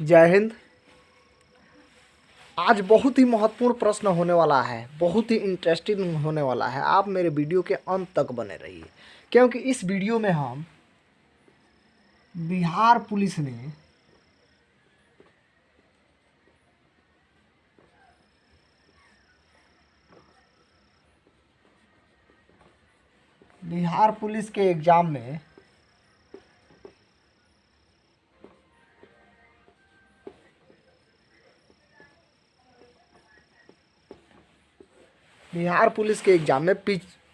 जय हिंद। आज बहुत ही महत्वपूर्ण प्रश्न होने वाला है, बहुत ही इंटरेस्टिंग होने वाला है। आप मेरे वीडियो के अंत तक बने रहिए, क्योंकि इस वीडियो में हम बिहार पुलिस ने बिहार पुलिस के एग्ज़ाम में बिहार पुलिस के एग्ज़ाम में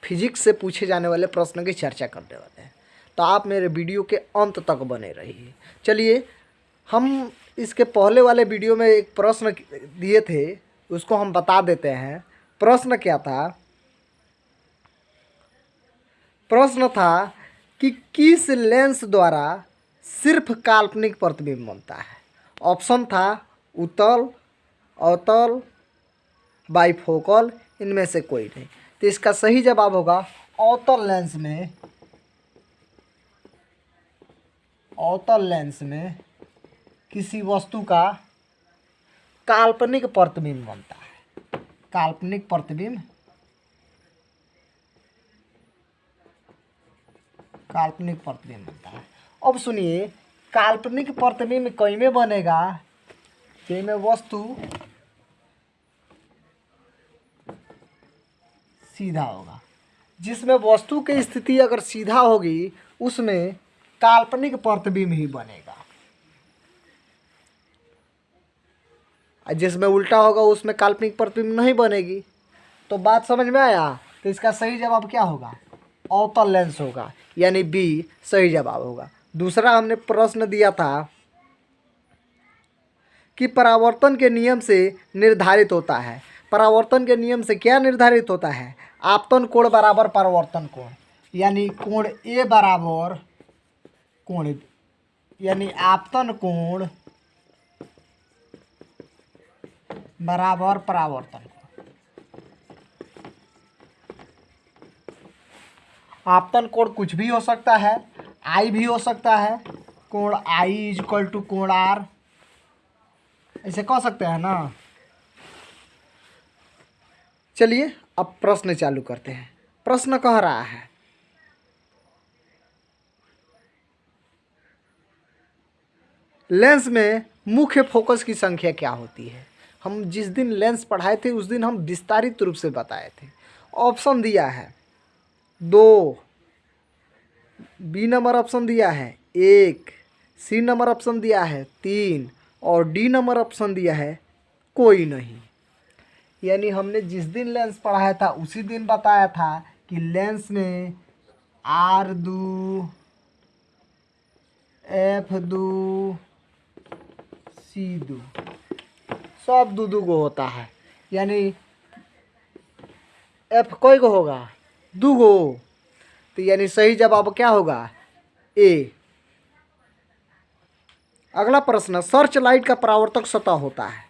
फिजिक्स से पूछे जाने वाले प्रश्न की चर्चा करने वाले हैं। तो आप मेरे वीडियो के अंत तक बने रहिए। चलिए, हम इसके पहले वाले वीडियो में एक प्रश्न दिए थे, उसको हम बता देते हैं। प्रश्न क्या था? प्रश्न था कि किस लेंस द्वारा सिर्फ़ काल्पनिक प्रतिबिंब बनता है? ऑप्शन था उतल अवतल बाईफोकल इनमें से कोई नहीं। तो इसका सही जवाब होगा अवतल लेंस में अवतल लेंस में किसी वस्तु का काल्पनिक प्रतिबिंब बनता है। काल्पनिक प्रतिबिंब काल्पनिक प्रतिबिंब बनता है। अब सुनिए, काल्पनिक प्रतिबिंब कई में बनेगा? कई में वस्तु सीधा होगा। जिसमें वस्तु की स्थिति अगर सीधा होगी, उसमें काल्पनिक प्रतिबिंब ही बनेगा। जिसमें उल्टा होगा, उसमें काल्पनिक प्रतिबिंब नहीं बनेगी। तो बात समझ में आया? तो इसका सही जवाब क्या होगा? अवतल लेंस होगा, यानी बी सही जवाब होगा। दूसरा हमने प्रश्न दिया था कि परावर्तन के नियम से निर्धारित होता है। परावर्तन के नियम से क्या निर्धारित होता है? आपतन कोण बराबर परावर्तन कोण? यानी कोण ए बराबर कोण यानी आपतन कोण बराबर परावर्तन आपतन कोण कुछ भी हो सकता है आई भी हो सकता है, कोण आई इज़ इक्वल टू कोण आर ऐसे कह सकते हैं ना? चलिए, अब प्रश्न चालू करते हैं। प्रश्न कह रहा है। लेंस में मुख्य फोकस की संख्या क्या होती है? हम जिस दिन लेंस पढ़ाए थे, उस दिन हम विस्तारित रूप से बताए थे। ऑप्शन दिया है। दो। बी नंबर ऑप्शन दिया है। एक। सी नंबर ऑप्शन दिया है। तीन। और डी नंबर ऑप्शन दिया है। कोई नहीं। यानी हमने जिस दिन लेंस पढ़ाया था, उसी दिन बताया था कि लेंस में आर दू एफ़ दू सी दू, सब दू दू गो होता है। यानी एफ़ कोई को होगा? दू गो। तो यानी सही जवाब क्या होगा? ए अगला प्रश्न सर्च लाइट का परावर्तक सतह होता है।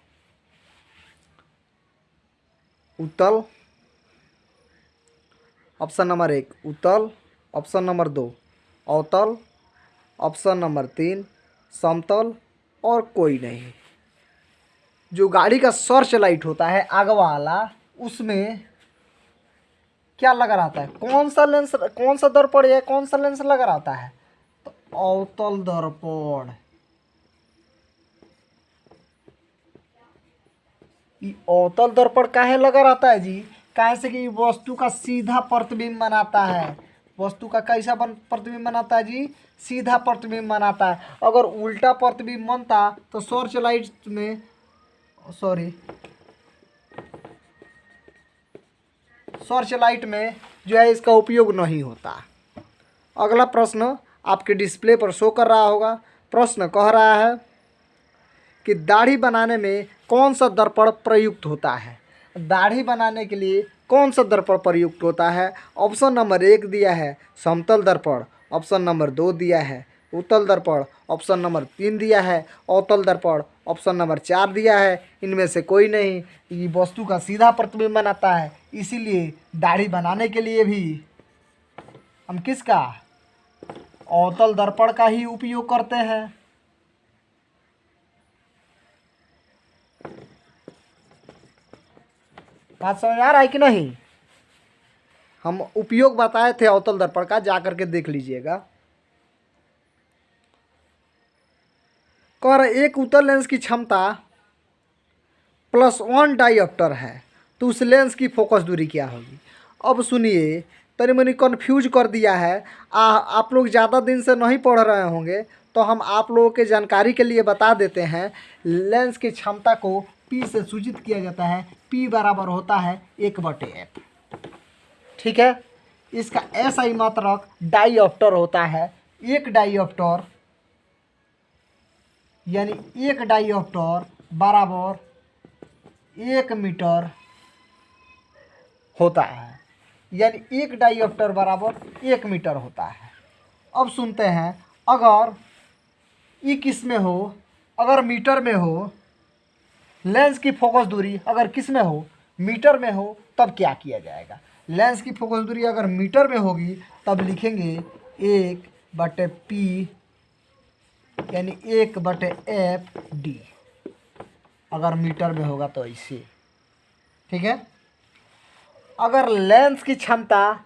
उत्तल ऑप्शन नंबर एक उत्तल ऑप्शन नंबर दो, अवतल ऑप्शन नंबर तीन, समतल और कोई नहीं। जो गाड़ी का सर्च लाइट होता है आग वाला, उसमें क्या लगा रहता है? कौन सा लेंस कौन सा दर्पण या कौन सा लेंस लगा रहता है? तो अवतल दर्पण। अवतल दर्पण काहे लगा रहता है जी? काहे से कि वस्तु का सीधा प्रतिबिंब बनाता है। वस्तु का कैसा बन प्रतिबिंब बनाता है जी? सीधा प्रतिबिंब बनाता है। अगर उल्टा प्रतिबिंब बनता तो सर्च लाइट में, सॉरी, सर्च लाइट में जो है इसका उपयोग नहीं होता। अगला प्रश्न आपके डिस्प्ले पर शो कर रहा होगा। प्रश्न कह रहा है कि दाढ़ी बनाने में कौन सा दर्पण प्रयुक्त होता है? दाढ़ी बनाने के लिए कौन सा दर्पण प्रयुक्त होता है? ऑप्शन नंबर एक दिया है, समतल दर्पण। ऑप्शन नंबर दो दिया है, उत्तल दर्पण। ऑप्शन नंबर तीन दिया है, अवतल दर्पण। ऑप्शन नंबर चार दिया है, इनमें से कोई नहीं। ये वस्तु का सीधा प्रतिबिंब बनाता है, इसीलिए दाढ़ी बनाने के लिए भी। हम किसका? अवतल दर्पण का ही उपयोग करते हैं। बात समझ आ रहा है कि नहीं? हम उपयोग बताए थे अवतल दर्पण का जा करके देख लीजिएगा। कर एक उत्तल लेंस की क्षमता प्लस वन डाइऑप्टर है तो उस लेंस की फोकस दूरी क्या होगी? अब सुनिए तनी मनी कन्फ्यूज़ कर दिया है। आ, आप लोग ज़्यादा दिन से नहीं पढ़ रहे होंगे तो हम आप लोगों के जानकारी के लिए बता देते हैं लेंस की क्षमता को पी से सूचित किया जाता है पी बराबर होता है एक बटे एफ़ ठीक है? इसका ऐसा ही मात्रक डाइऑप्टर होता है। एक डाइऑप्टर यानी एक डाइऑप्टर बराबर एक मीटर होता है। यानी एक डाइऑप्टर बराबर एक मीटर होता है। अब सुनते हैं, अगर ई किसमें हो? अगर मीटर में हो लेंस की फोकस दूरी अगर किसमें हो, मीटर में हो, तब क्या किया जाएगा? लेंस की फोकस दूरी अगर मीटर में होगी, तब लिखेंगे एक बटे पी, यानी एक बटे एफ़ डी। अगर मीटर में होगा तो ऐसे। ठीक है? अगर लेंस की क्षमता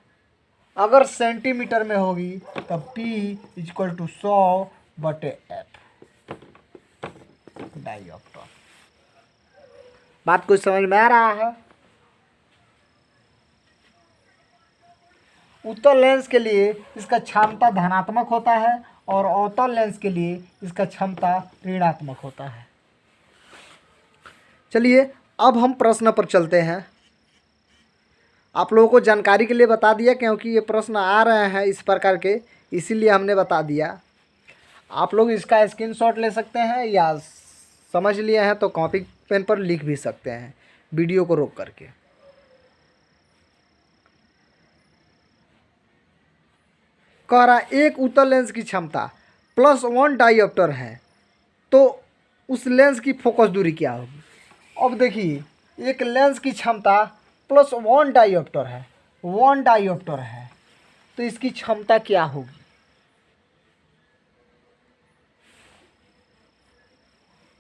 अगर सेंटीमीटर में होगी, तब P इक्वल टू सौ बटे एफ़। डाइऑप्टर बात कुछ समझ में आ रहा है? उत्तल लेंस के लिए इसका क्षमता धनात्मक होता है और अवतल लेंस के लिए इसका क्षमता ऋणात्मक होता है। चलिए, अब हम प्रश्न पर चलते हैं। आप लोगों को जानकारी के लिए बता दिया क्योंकि ये प्रश्न आ रहे हैं इस प्रकार के, इसीलिए हमने बता दिया। आप लोग इसका स्क्रीनशॉट ले सकते हैं या समझ लिए हैं तो कॉपी पेन पर लिख भी सकते हैं, वीडियो को रोक करके। कह रहा एक उत्तर लेंस की क्षमता, प्लस वन डाइऑप्टर है तो उस लेंस की फोकस दूरी क्या होगी? अब देखिए, एक लेंस की क्षमता प्लस वन डाइऑप्टर है, वन डाइऑप्टर है तो इसकी क्षमता क्या होगी?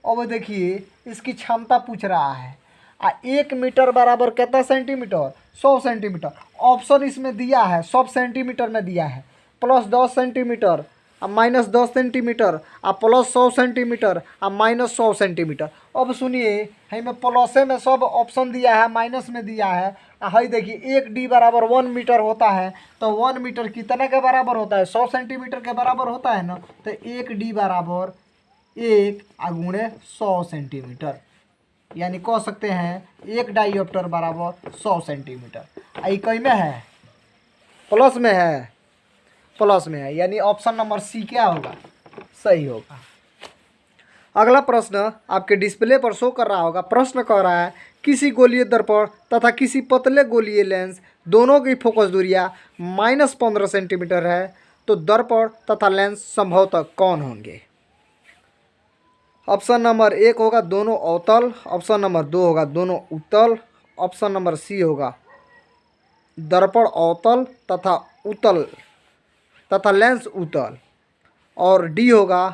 अब देखिए, इसकी क्षमता पूछ रहा है। आ, एक मीटर बराबर कितना सेंटीमीटर? सौ सेंटीमीटर। ऑप्शन इसमें दिया है सौ सेंटीमीटर में दिया है। प्लस दस सेंटीमीटर, आ, माइनस दस सेंटीमीटर, आ, प्लस सौ सेंटीमीटर, आ, माइनस सौ सेंटीमीटर। अब सुनिए हमें प्लसे में सब ऑप्शन दिया है, माइनस में दिया है। हई देखिए, एक डी बराबर वन मीटर होता है तो वन मीटर कितने के बराबर होता है? सौ सेंटीमीटर के बराबर होता है ना तो एक डी बराबर एक अगुणे सौ सेंटीमीटर, यानी कह सकते हैं एक डाइऑप्टर बराबर सौ सेंटीमीटर। आई कई में है? प्लस में है। प्लस में है, यानी ऑप्शन नंबर सी क्या होगा? सही होगा। अगला प्रश्न आपके डिस्प्ले पर शो कर रहा होगा। प्रश्न कह रहा है, किसी गोलीय दर्पण तथा किसी पतले गोलीय लेंस दोनों की फोकस दूरिया माइनस पंद्रह सेंटीमीटर है तो दर्पण तथा लेंस संभवतः कौन होंगे? ऑप्शन नंबर एक होगा दोनों अवतल, ऑप्शन नंबर दो होगा दोनों उत्तल, ऑप्शन नंबर सी होगा दर्पण अवतल तथा उत्तल, तथा लेंस उत्तल, और डी होगा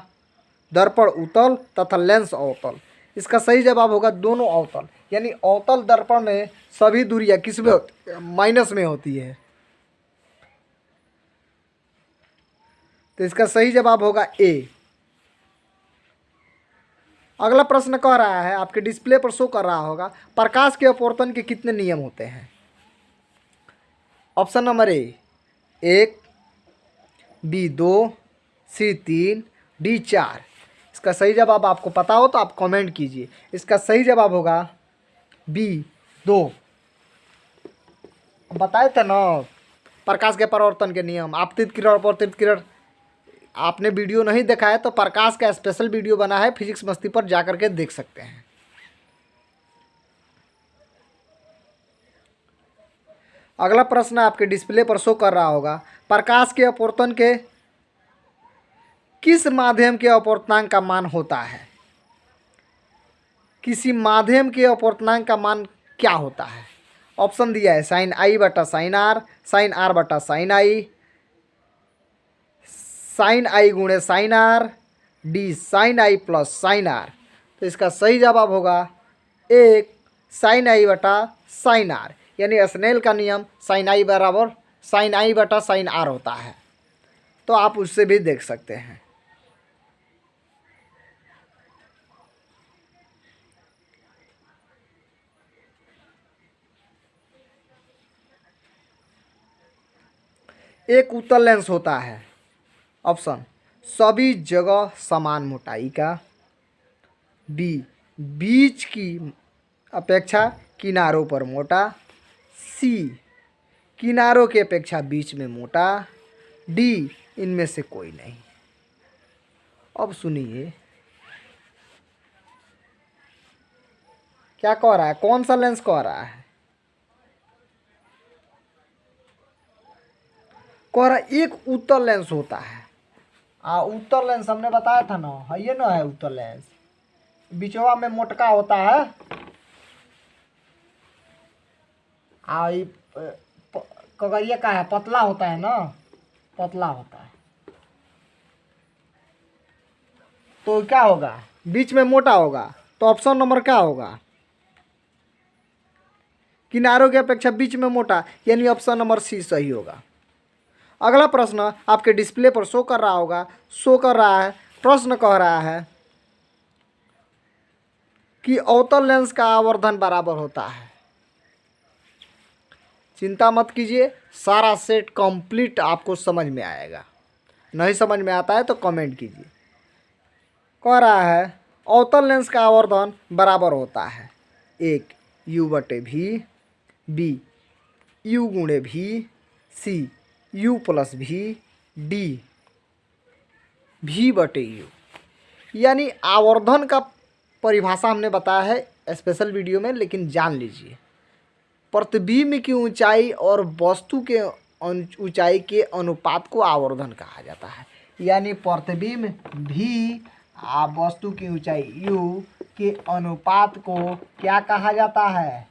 दर्पण उत्तल तथा लेंस अवतल। इसका सही जवाब होगा दोनों अवतल, यानी अवतल दर्पण में सभी दूरियाँ किसमें माइनस में होती है। तो इसका सही जवाब होगा ए। अगला प्रश्न कह रहा है, आपके डिस्प्ले पर शो कर रहा होगा, प्रकाश के अपवर्तन के कितने नियम होते हैं? ऑप्शन नंबर ए एक बी दो सी तीन डी चार। इसका सही जवाब आपको पता हो तो आप कमेंट कीजिए। इसका सही जवाब होगा बी दो। बताए थे ना, प्रकाश के परिवर्तन के नियम, आपतित किरण, अपवर्तित किरण। आपने वीडियो नहीं देखा है तो प्रकाश का स्पेशल वीडियो बना है फिजिक्स मस्ती पर जा करके देख सकते हैं। अगला प्रश्न आपके डिस्प्ले पर शो कर रहा होगा। प्रकाश के अपवर्तन के किस माध्यम के अपवर्तनांक का मान होता है? किसी माध्यम के अपवर्तनांक का मान क्या होता है? ऑप्शन दिया है साइन आई बटा साइन आर साइन आर बटा साइन आई साइन आई गुणे sine R D sine I plus sine R तो इसका सही जवाब होगा एक साइन आई बटा साइन आर यानी स्नेल का नियम साइन आई बराबर साइन आई बटा साइन आर होता है। तो आप उससे भी देख सकते हैं। एक उत्तल लेंस होता है। ऑप्शन, सभी जगह समान मोटाई का। बी, बीच की अपेक्षा किनारों पर मोटा। सी, किनारों की अपेक्षा बीच में मोटा। डी, इनमें से कोई नहीं। अब सुनिए, क्या कह रहा है? कौन सा लेंस कह रहा है? कह रहा एक उत्तर लेंस होता है। आ, उत्तर लेंस हमने बताया था ना, है ये ना है उत्तर लेंस। बिचवा में मोटका होता है। आ कगरिया का है, पतला होता है ना, पतला होता है। तो क्या होगा? बीच में मोटा होगा तो ऑप्शन नंबर क्या होगा? किनारों की अपेक्षा बीच में मोटा, यानी ऑप्शन नंबर सी सही होगा। अगला प्रश्न आपके डिस्प्ले पर शो कर रहा होगा। शो कर रहा है। प्रश्न कह रहा है कि अवतल लेंस का आवर्धन बराबर होता है। चिंता मत कीजिए, सारा सेट कंप्लीट आपको समझ में आएगा। नहीं समझ में आता है तो कमेंट कीजिए। कह रहा है, अवतल लेंस का आवर्धन बराबर होता है। एक यू बटे भी बी यू गुणे भी सी यू प्लस भी, डी, भी बटे यू। यानी आवर्धन का परिभाषा हमने बताया है स्पेशल वीडियो में, लेकिन जान लीजिए। प्रतिबिंब की ऊंचाई और वस्तु के ऊंचाई के अनुपात को आवर्धन कहा जाता है। यानी प्रतिबिंब भी, आ वस्तु की ऊंचाई यू के अनुपात को क्या कहा जाता है?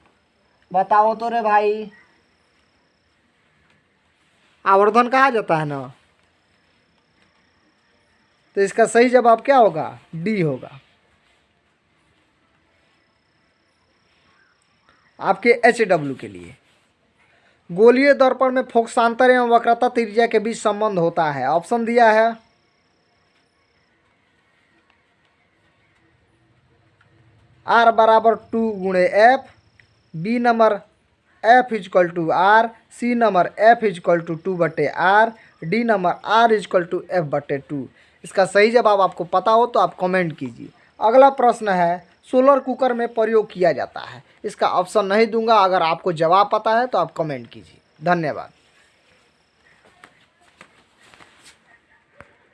बताओ तो रे भाई। आवर्धन कहा जाता है ना? तो इसका सही जवाब क्या होगा? डी होगा। आपके एच डब्ल्यू के लिए। गोलीय दर्पण में फोक्सांतर एवं वक्रता त्रिज्या के बीच संबंध होता है। ऑप्शन दिया है। आर बराबर टू गुणे F B number F equal two R C number F equal two two बटे R D number R equal two F बटे टू इसका सही जवाब आपको पता हो तो आप कमेंट कीजिए। अगला प्रश्न है सोलर कुकर में प्रयोग किया जाता है। इसका ऑप्शन नहीं दूँगा, अगर आपको जवाब पता है तो आप कमेंट कीजिए। धन्यवाद।